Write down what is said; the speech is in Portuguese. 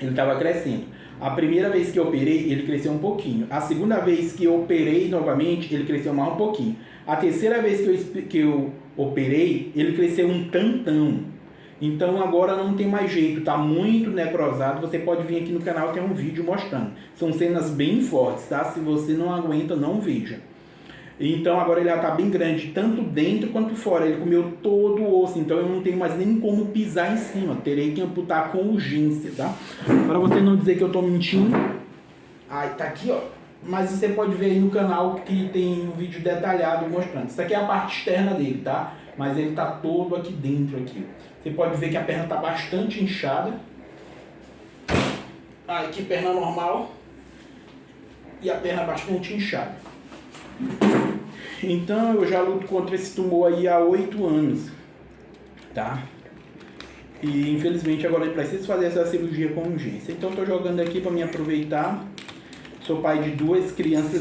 ele estava crescendo. A primeira vez que eu operei, ele cresceu um pouquinho. A segunda vez que eu operei novamente, ele cresceu mais um pouquinho. A terceira vez que eu, que eu operei, ele cresceu um tantão. Então agora não tem mais jeito, tá muito necrosado. Você pode vir aqui no canal, tem um vídeo mostrando. São cenas bem fortes, tá? Se você não aguenta, não veja. Então agora ele já tá bem grande, tanto dentro quanto fora. Ele comeu todo o osso, então eu não tenho mais nem como pisar em cima. Terei que amputar com urgência, tá? Para você não dizer que eu tô mentindo. Ai, tá aqui, ó. Mas você pode ver aí no canal que tem um vídeo detalhado mostrando. Isso aqui é a parte externa dele, tá? Mas ele tá todo aqui dentro aqui. Você pode ver que a perna tá bastante inchada. Ai, que perna normal. E a perna bastante inchada. Então eu já luto contra esse tumor aí há oito anos, tá? E infelizmente agora eu preciso fazer essa cirurgia com urgência. Então estou jogando aqui para me aproveitar. Sou pai de duas crianças